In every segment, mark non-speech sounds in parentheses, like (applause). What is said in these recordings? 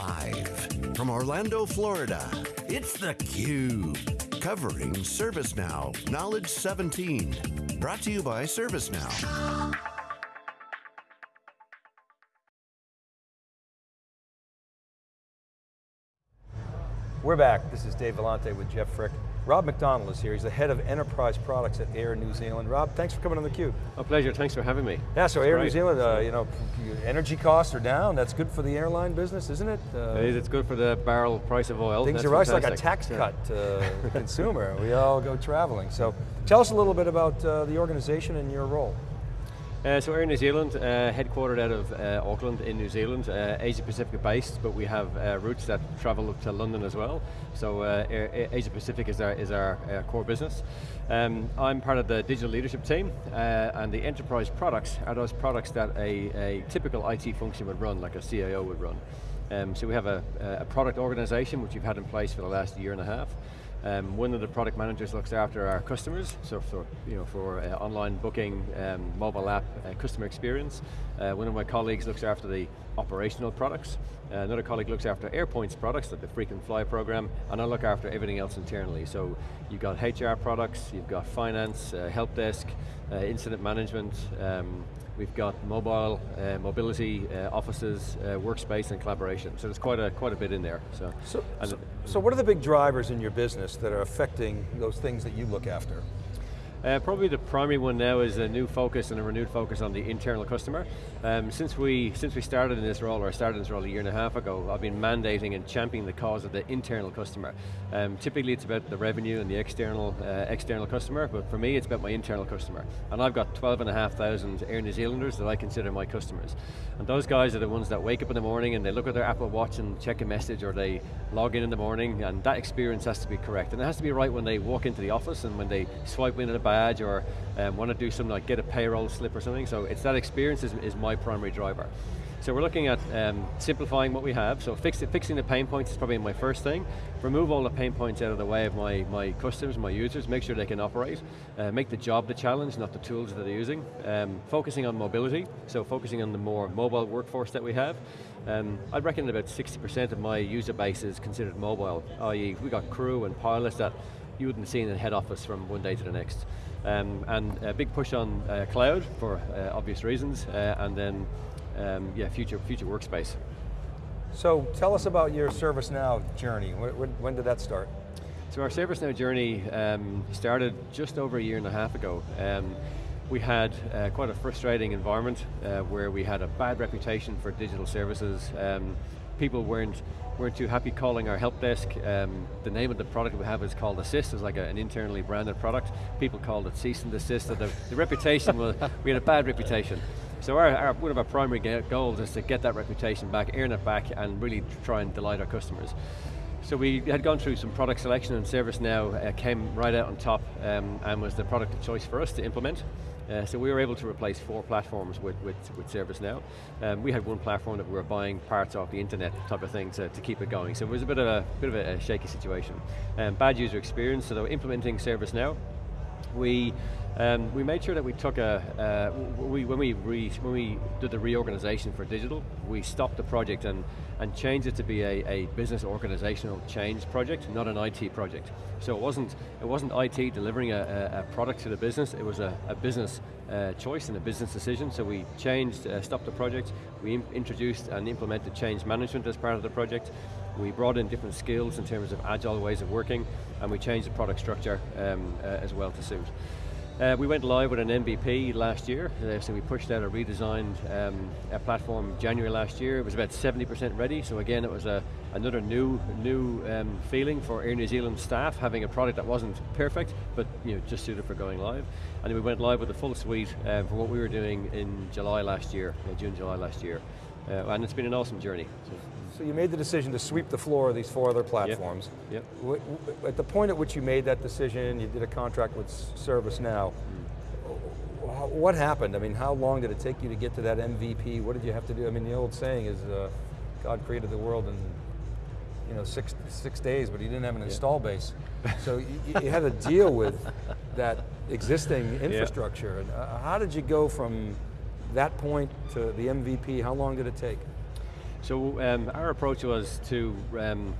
Live from Orlando, Florida, it's theCUBE. Covering ServiceNow Knowledge 17. Brought to you by ServiceNow. We're back, this is Dave Vellante with Jeff Frick. Rob McDonald is here, he's the head of enterprise products at Air New Zealand. Rob, thanks for coming on theCUBE. A pleasure, thanks for having me. Yeah, so Air New Zealand, uh, you know, energy costs are down, that's good for the airline business, isn't it? Uh, it is, it's good for the barrel price of oil. Things are right, like a tax cut to the (laughs) consumer. We all go traveling. So tell us a little bit about uh, the organization and your role. Uh, so Air New Zealand, uh, headquartered out of uh, Auckland in New Zealand, uh, Asia Pacific based, but we have uh, routes that travel up to London as well. So uh, Asia Pacific is our, is our core business. Um, I'm part of the digital leadership team, and the enterprise products are those products that a, a typical IT function would run, like a CIO would run. Um, so we have a, a product organization, which we've had in place for the last year and a half. Um, one of the product managers looks after our customers, so for, you know, for uh, online booking, um, mobile app, uh, customer experience. Uh, one of my colleagues looks after the operational products. Uh, another colleague looks after AirPoints products, like the frequent flyer program, and I look after everything else internally. So you've got HR products, you've got finance, uh, help desk, uh, incident management, um, We've got mobile, uh, mobility, uh, offices, uh, workspace, and collaboration. So there's quite a, quite a bit in there. So, so, so, so what are the big drivers in your business that are affecting those things that you look after? Uh, probably the primary one now is a new focus and a renewed focus on the internal customer. Um, since we since we started in this role, or started in this role a year and a half ago, I've been mandating and championing the cause of the internal customer. Um, typically it's about the revenue and the external uh, external customer, but for me it's about my internal customer. And I've got 12,500 Air New Zealanders that I consider my customers. And those guys are the ones that wake up in the morning and they look at their Apple Watch and check a message or they log in in the morning and that experience has to be correct. And it has to be right when they walk into the office and when they swipe in at a badge or um, want to do something like get a payroll slip or something. So it's that experience is, is my primary driver. So we're looking at um, simplifying what we have, so fix it, fixing the pain points is probably my first thing. Remove all the pain points out of the way of my, my customers, my users, make sure they can operate. Uh, make the job the challenge, not the tools that they're using. Um, focusing on mobility, so focusing on the more mobile workforce that we have. Um, I'd reckon about 60% of my user base is considered mobile, i.e. we got crew and pilots that you wouldn't see in the head office from one day to the next. Um, and a big push on uh, cloud for uh, obvious reasons, uh, and then um, yeah, future, future workspace. So tell us about your ServiceNow journey. When, when did that start? So our ServiceNow journey um, started just over a year and a half ago. Um, we had uh, quite a frustrating environment uh, where we had a bad reputation for digital services. People weren't weren't too happy calling our help desk. Um, the name of the product we have is called Assist, it's like a, an internally branded product. People called it Cease and Desist, so the, the reputation was, we had a bad reputation. So our, our, one of our primary goals is to get that reputation back, earn it back, and really try and delight our customers. So we had gone through some product selection and ServiceNow uh, came right out on top um, and was the product of choice for us to implement. Uh, so we were able to replace four platforms with, with, with ServiceNow. Um, we had one platform that we were buying parts off the internet type of thing to, to keep it going. So it was a bit of a, bit of a, a shaky situation. Um, bad user experience, so they were implementing ServiceNow, we um, we made sure that we took a, uh, we, when, we re, when we did the reorganization for digital, we stopped the project and, and changed it to be a, a business organizational change project, not an IT project. So it wasn't, it wasn't IT delivering a, a product to the business, it was a, a business uh, choice and a business decision, so we changed, uh, stopped the project, we introduced and implemented change management as part of the project, we brought in different skills in terms of agile ways of working, and we changed the product structure um, uh, as well to suit. Uh, we went live with an MVP last year, uh, so we pushed out a redesigned um, a platform January last year. It was about 70% ready, so again it was a, another new new um, feeling for Air New Zealand staff, having a product that wasn't perfect, but you know, just suited for going live. And we went live with a full suite uh, for what we were doing in July last year, uh, June, July last year. Uh, and it's been an awesome journey. So. So you made the decision to sweep the floor of these four other platforms. Yep. yep. At the point at which you made that decision, you did a contract with ServiceNow. Mm. What happened? I mean, how long did it take you to get to that MVP? What did you have to do? I mean, the old saying is, uh, God created the world in you know, six, six days, but he didn't have an yeah. install base. So you, you, had to deal with that existing (laughs) infrastructure. Yeah. Uh, how did you go from that point to the MVP? How long did it take? So um, our approach was to um,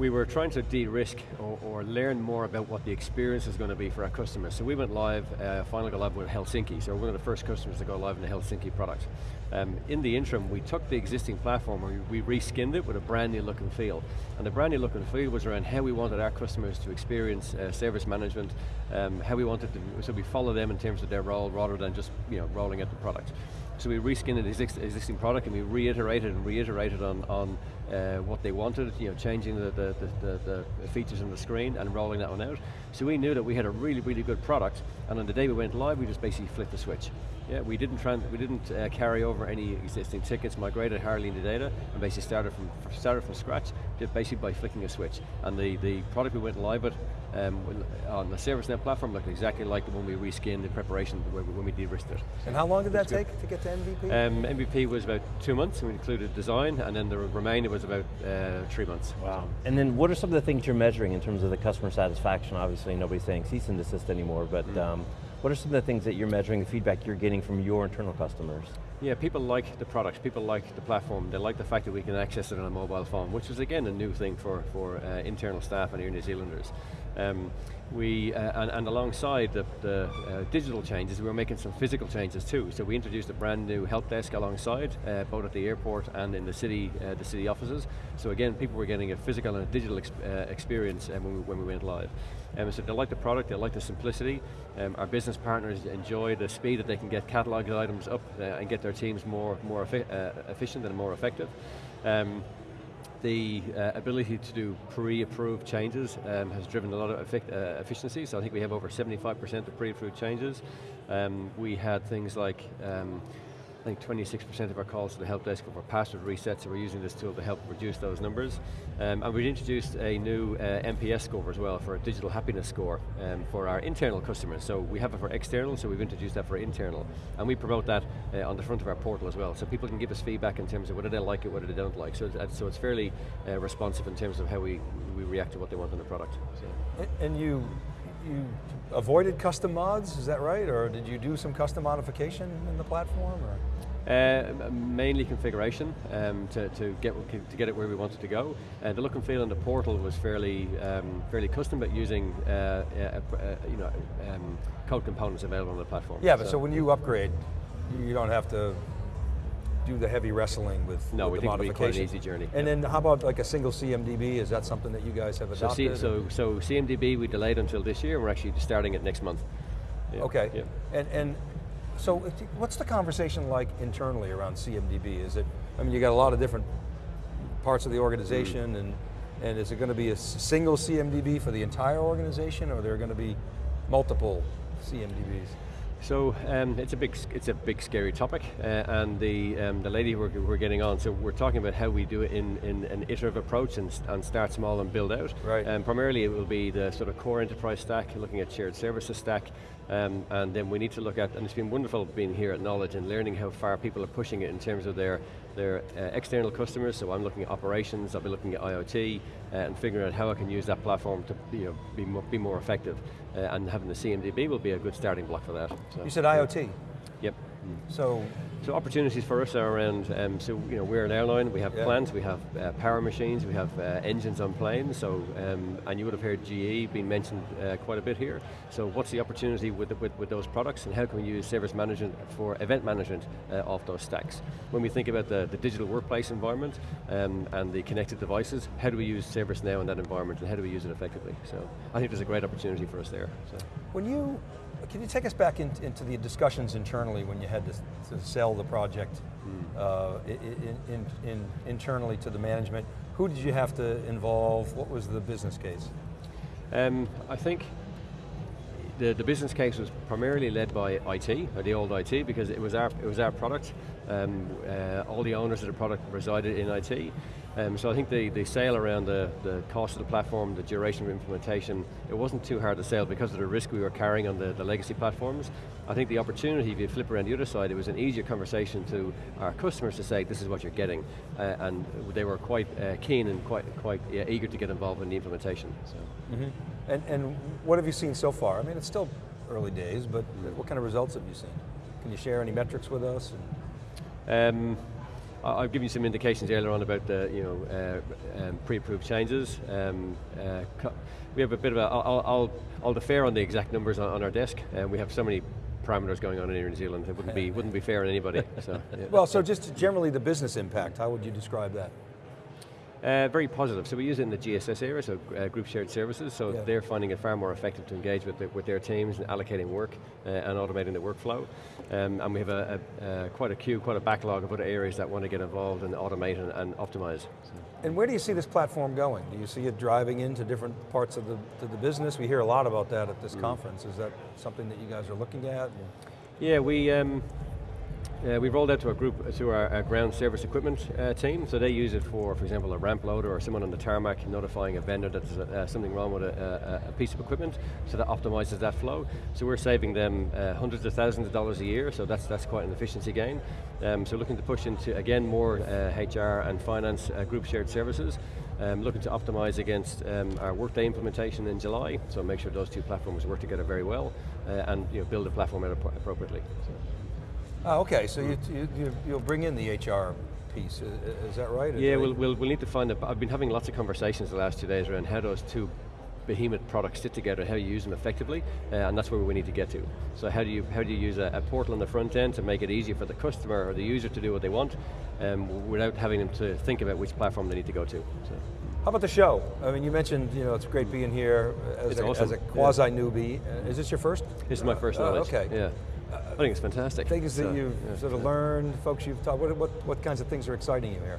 we were trying to de-risk or, or, learn more about what the experience is going to be for our customers. So we went live, uh, finally got live with Helsinki, so we're one of the first customers to go live in the Helsinki product. Um, in the interim, we took the existing platform and we, reskinned it with a brand new look and feel. And the brand new look and feel was around how we wanted our customers to experience uh, service management, um, how we wanted to, so we follow them in terms of their role rather than just you know, rolling out the product. So we reskinned the existing product and we reiterated and reiterated on, on uh, what they wanted, you know, changing the, the, the, the, features on the screen and rolling that one out. So we knew that we had a really, really good product, and on the day we went live, we just basically flipped the switch. Yeah, we didn't we didn't uh, carry over any existing tickets, migrated hardly into data, and basically started from started from scratch, basically by flicking a switch. And the, the product we went live with um, on the ServiceNow platform looked exactly like the one we reskinned in preparation when we de-risked it. And how long did that take to get to MVP? Um, MVP was about two months, and we included design, and then the remainder was about uh, three months. Wow. And then what are some of the things you're measuring in terms of the customer satisfaction? Obviously nobody's saying cease and desist anymore, but mm. um, what are some of the things that you're measuring, the feedback you're getting from your internal customers? Yeah, people like the products, people like the platform, they like the fact that we can access it on a mobile phone, which is again a new thing for, for uh, internal staff and New Zealanders. Um, we, uh, and, and, alongside the, the uh, digital changes, we were making some physical changes too. So we introduced a brand new help desk alongside, uh, both at the airport and in the city, uh, the city offices. So again, people were getting a physical and a digital ex uh, experience uh, when we, when, we, went live. Um, so they like the product, they like the simplicity. Um, our business partners enjoy the speed that they can get cataloged items up and get their teams more, more efficient and more effective. Um, the uh, ability to do pre-approved changes um, has driven a lot of uh, efficiency, so I think we have over 75% of pre-approved changes. Um, we had things like um, I think 26% of our calls to the help desk were password resets, so we're using this tool to help reduce those numbers. Um, and we've introduced a new uh, NPS score as well for a digital happiness score um, for our internal customers. So we have it for external, so we've introduced that for internal. And we promote that uh, on the front of our portal as well, so people can give us feedback in terms of whether they like it, whether they don't like. So so it's fairly uh, responsive in terms of how we, we react to what they want in the product. So. And you you avoided custom mods, is that right? Or did you do some custom modification in the platform? Or? Uh, mainly configuration um, to, to, get, to get it where we wanted to go. Uh, the look and feel on the portal was fairly um, fairly custom, but using uh, you know um, code components available on the platform. Yeah, but so, so when you upgrade, you don't have to do the heavy wrestling with, no, with we the modification. quite an easy journey. And then how about like a single CMDB? Is that something that you guys have adopted? So, so, so CMDB we delayed until this year. We're actually starting it next month. Yeah. Okay. Yeah. And and so what's the conversation like internally around CMDB? Is it? I mean, you got a lot of different parts of the organization, mm. and and is it going to be a single CMDB for the entire organization, or are there going to be multiple CMDBs? So um, it's a big, it's a big scary topic, uh, and the um, the lady we're, we're getting on. So we're talking about how we do it in, in an iterative approach and, and start small and build out. Right. And um, primarily it will be the sort of core enterprise stack, looking at shared services stack, um, and then we need to look at. And it's been wonderful being here at Knowledge and learning how far people are pushing it in terms of their their uh, external customers. So I'm looking at operations. I'll be looking at IoT uh, and figuring out how I can use that platform to you know, be more, be more effective. Uh, and having the CMDB will be a good starting block for that. So, you said IoT? Yep. So so opportunities for us are around, um, so you know, we're an airline, we have yeah. plants, we have uh, power machines, we have uh, engines on planes, so, um, and you would have heard GE being mentioned uh, quite a bit here. So what's the opportunity with, with, with, those products and how can we use service management for event management uh, of those stacks? When we think about the, the digital workplace environment um, and the connected devices, how do we use ServiceNow in that environment and how do we use it effectively? So I think there's a great opportunity for us there. So. When you can you take us back in, into the discussions internally when you had to, to sell the project mm. uh, in, in, in, internally to the management? Who did you have to involve? What was the business case? Um, I think the, the business case was primarily led by IT, or the old IT, because it was our, it was our product. Um, uh, all the owners of the product resided in IT. Um, so I think the, the sale around the, the cost of the platform, the duration of implementation, it wasn't too hard to sell because of the risk we were carrying on the, the legacy platforms. I think the opportunity, if you flip around the other side, it was an easier conversation to our customers to say, this is what you're getting. Uh, and they were quite uh, keen and quite, quite yeah, eager to get involved in the implementation. So. Mm -hmm. and, and what have you seen so far? I mean, it's still early days, but what kind of results have you seen? Can you share any metrics with us? Um, I've given you some indications earlier on about the you know uh, um, pre-approved changes. Um, uh, we have a bit of a. I'll, I'll, I'll defer on the exact numbers on, on our desk, and we have so many parameters going on in here in New Zealand. It wouldn't be (laughs) wouldn't be fair on anybody. So, yeah. Well, so just generally the business impact, how would you describe that? Uh, very positive. So we use it in the GSS area, so uh, group shared services. So Yeah. they're finding it far more effective to engage with, the, with their teams and allocating work uh, and automating the workflow. Um, and we have a, a, uh, quite a queue, quite a backlog of other areas that want to get involved and automate and, and optimize. And where do you see this platform going? Do you see it driving into different parts of the, to the business? We hear a lot about that at this conference. Is that something that you guys are looking at? Yeah, we um, uh, we rolled out to a group to our, our ground service equipment uh, team. So they use it for, for example, a ramp loader or someone on the tarmac notifying a vendor that there's uh, something wrong with a, a, a piece of equipment. So that optimizes that flow. So we're saving them uh, hundreds of thousands of dollars a year. So that's that's quite an efficiency gain. Um, so looking to push into again more uh, HR and finance uh, group shared services. Um, looking to optimize against um, our Workday implementation in July, so make sure those two platforms work together very well, uh, and you know, build the platform appropriately. So. Oh, okay, so you, you, you- you'll bring in the HR piece, is that right? Yeah, we'll, we'll, we'll need to find, a, I've been having lots of conversations the last two days around how those two behemoth products sit together, how you use them effectively, uh, and that's where we need to get to. So how do you, how do you use a, a portal on the front end to make it easier for the customer or the user to do what they want, um, without having them to think about which platform they need to go to. So. How about the show? I mean, you mentioned, you know, it's great being here as, It's a, awesome, as a quasi-newbie. Uh, Is this your first? This is my first knowledge. okay. Yeah. I think it's fantastic. Things that So, you've yeah, sort of yeah. learned, folks you've taught, what, what, what kinds of things are exciting you here?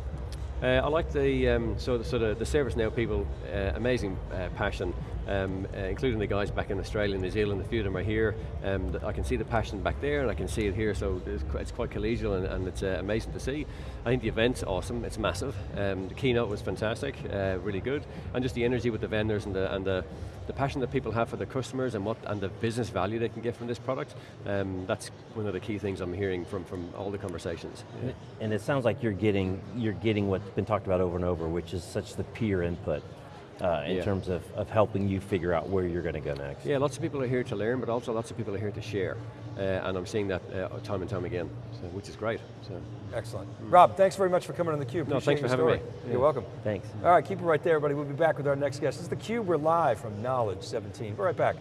Uh, I like the um, so the, so the, the ServiceNow people, uh, amazing uh, passion, um, uh, including the guys back in Australia and New Zealand. A few of them are here. Um, I can see the passion back there, and I can see it here. So it's, qu- it's quite collegial, and, and it's uh, amazing to see. I think the event's awesome. It's massive. Um, the keynote was fantastic, uh, really good, and just the energy with the vendors and the and the the passion that people have for their customers and what and the business value they can get from this product. Um, that's one of the key things I'm hearing from from all the conversations. Yeah. And it sounds like you're getting, you're getting what's been talked about over and over, which is such the peer input uh, in Yeah. terms of, of helping you figure out where you're going to go next. Yeah, lots of people are here to learn, but also lots of people are here to share. Uh, and I'm seeing that uh, time and time again, so, which is great. So. Excellent. Rob, thanks very much for coming on theCUBE. No, Appreciate thanks for having story. me. You're Yeah. welcome. Thanks. All right, keep it right there, everybody. We'll be back with our next guest. This is theCUBE, we're live from Knowledge 17. Be right back.